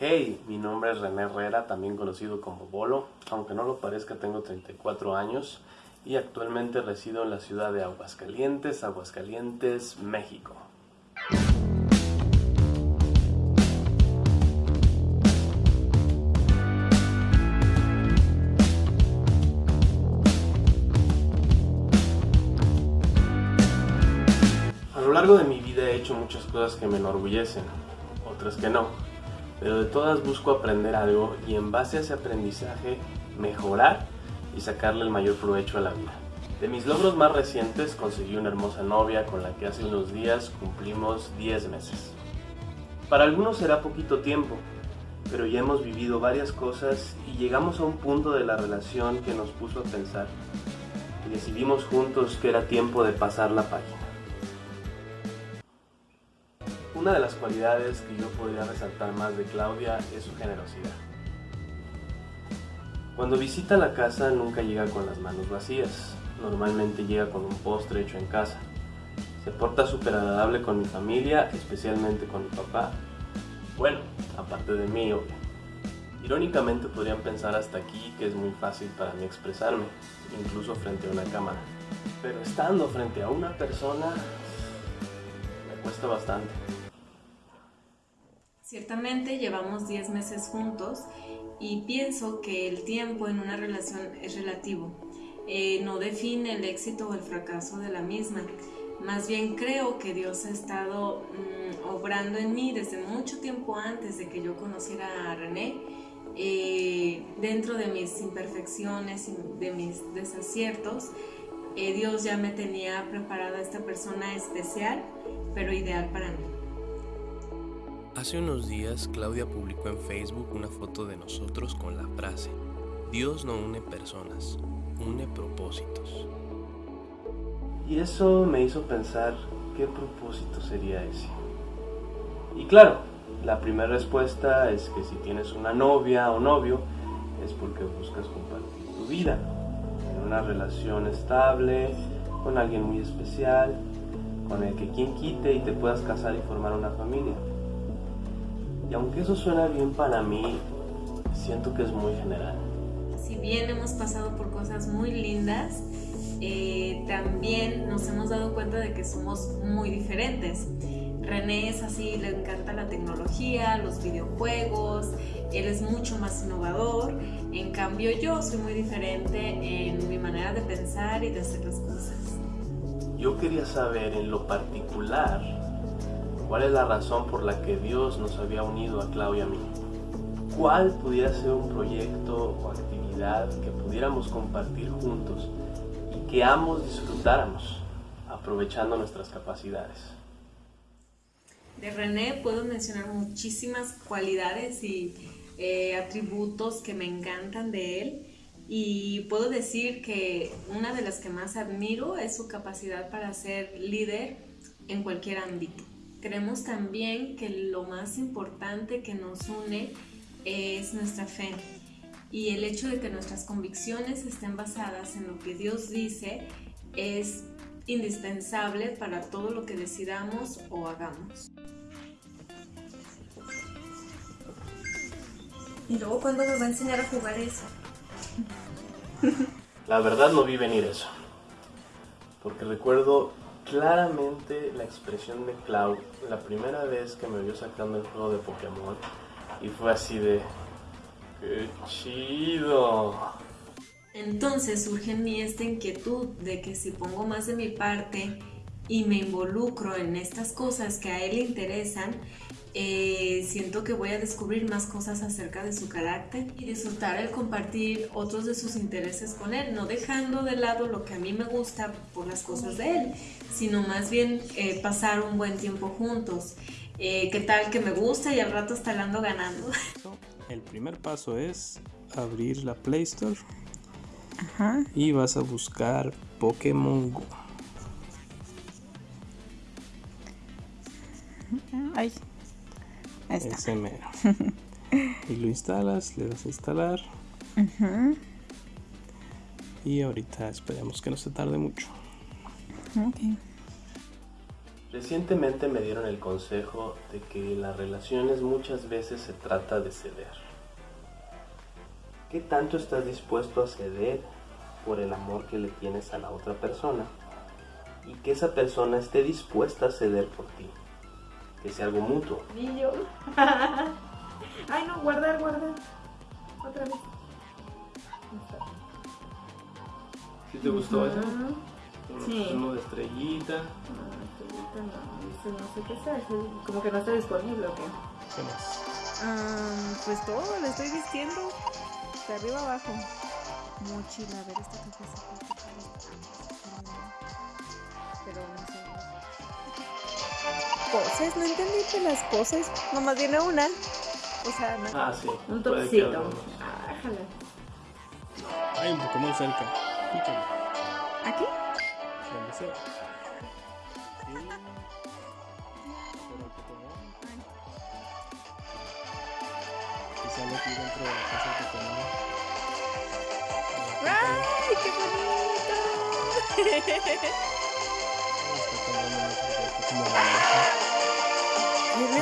Hey, mi nombre es René Herrera, también conocido como Bolo. Aunque no lo parezca, tengo 34 años y actualmente resido en la ciudad de Aguascalientes, Aguascalientes, México. A lo largo de mi vida he hecho muchas cosas que me enorgullecen, otras que no, pero de todas busco aprender algo y en base a ese aprendizaje mejorar y sacarle el mayor provecho a la vida. De mis logros más recientes conseguí una hermosa novia con la que hace unos días cumplimos 10 meses. Para algunos será poquito tiempo, pero ya hemos vivido varias cosas y llegamos a un punto de la relación que nos puso a pensar y decidimos juntos que era tiempo de pasar la página. Una de las cualidades que yo podría resaltar más de Claudia es su generosidad. Cuando visita la casa nunca llega con las manos vacías, normalmente llega con un postre hecho en casa. Se porta súper agradable con mi familia, especialmente con mi papá. Bueno, aparte de mí, obvio. Irónicamente podrían pensar hasta aquí que es muy fácil para mí expresarme, incluso frente a una cámara. Pero estando frente a una persona, me cuesta bastante. Ciertamente llevamos 10 meses juntos y pienso que el tiempo en una relación es relativo. Eh, no define el éxito o el fracaso de la misma. Más bien creo que Dios ha estado mm, obrando en mí desde mucho tiempo antes de que yo conociera a René. Eh, dentro de mis imperfecciones y de mis desaciertos, eh, Dios ya me tenía preparada esta persona especial, pero ideal para mí. Hace unos días Claudia publicó en Facebook una foto de nosotros con la frase, Dios no une personas, une propósitos. Y eso me hizo pensar qué propósito sería ese. Y claro, la primera respuesta es que si tienes una novia o novio, es porque buscas compartir tu vida en una relación estable, con alguien muy especial, con el que quien quite y te puedas casar y formar una familia. Y aunque eso suena bien para mí, siento que es muy general. Si bien hemos pasado por cosas muy lindas, eh, también nos hemos dado cuenta de que somos muy diferentes. René es así, le encanta la tecnología, los videojuegos, él es mucho más innovador. En cambio yo soy muy diferente en mi manera de pensar y de hacer las cosas. Yo quería saber en lo particular ¿Cuál es la razón por la que Dios nos había unido a Claudia y a mí? ¿Cuál pudiera ser un proyecto o actividad que pudiéramos compartir juntos y que ambos disfrutáramos, aprovechando nuestras capacidades? De René puedo mencionar muchísimas cualidades y eh, atributos que me encantan de él y puedo decir que una de las que más admiro es su capacidad para ser líder en cualquier ámbito. Creemos también que lo más importante que nos une es nuestra fe y el hecho de que nuestras convicciones estén basadas en lo que Dios dice es indispensable para todo lo que decidamos o hagamos. ¿Y luego cuándo nos va a enseñar a jugar eso? La verdad no vi venir eso. Porque recuerdo claramente la expresión de Cloud la primera vez que me vio sacando el juego de Pokémon y fue así de ¡Qué chido! Entonces surge en mí esta inquietud de que si pongo más de mi parte y me involucro en estas cosas que a él le interesan, eh, siento que voy a descubrir más cosas acerca de su carácter y disfrutar el compartir otros de sus intereses con él, no dejando de lado lo que a mí me gusta por las cosas de él, sino más bien eh, pasar un buen tiempo juntos. Eh, ¿Qué tal que me gusta y al rato está ando ganando? El primer paso es abrir la Play Store y vas a buscar Pokémon Go. Ay, ese mero. y lo instalas, le das a instalar. Y ahorita esperemos que no se tarde mucho. Recientemente me dieron el consejo de que las relaciones muchas veces se trata de ceder. ¿Qué tanto estás dispuesto a ceder por el amor que le tienes a la otra persona? Y que esa persona esté dispuesta a ceder por ti. Que sea algo mutuo. Niño. Ay, no, guardar, guardar. Otra vez. ¿Sí te gustó eso? Sí. Uno de estrellita. No, estrellita no, no sé qué sea, eso como que no está disponible o qué. ¿Qué más? Ah, pues todo, le estoy vistiendo. De arriba abajo. Mochila, a ver esta cajita. Poses, no entendí que las poses. Nomás viene una. O sea, no. Ah, sí. Un que topsito. Ah, jala. Hay un Pokémon cerca. Pícale. ¿Aquí? Donde sea. Sí. Que sale aquí dentro de la casa del Pokémon. ¡Ay, qué bonito! Está tomando porque está como. ¿Qué le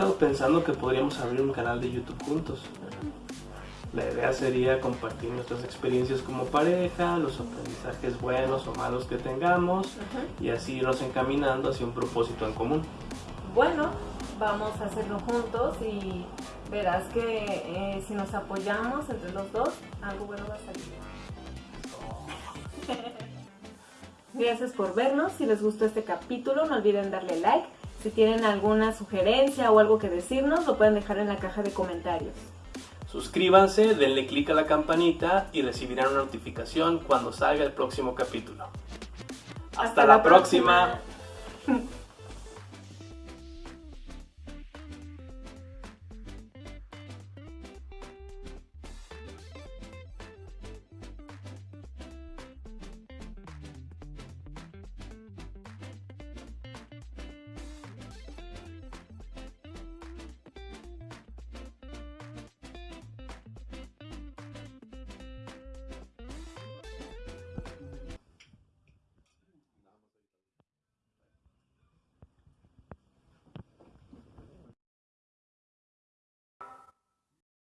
estado pensando que podríamos abrir un canal de YouTube juntos. La idea sería compartir nuestras experiencias como pareja, los aprendizajes buenos o malos que tengamos y así irnos encaminando hacia un propósito en común. Bueno, vamos a hacerlo juntos y verás que eh, si nos apoyamos entre los dos, algo bueno va a salir. Gracias por vernos. Si les gustó este capítulo, no olviden darle like. Si tienen alguna sugerencia o algo que decirnos, lo pueden dejar en la caja de comentarios. Suscríbanse, denle clic a la campanita y recibirán una notificación cuando salga el próximo capítulo. Hasta, la próxima. próxima.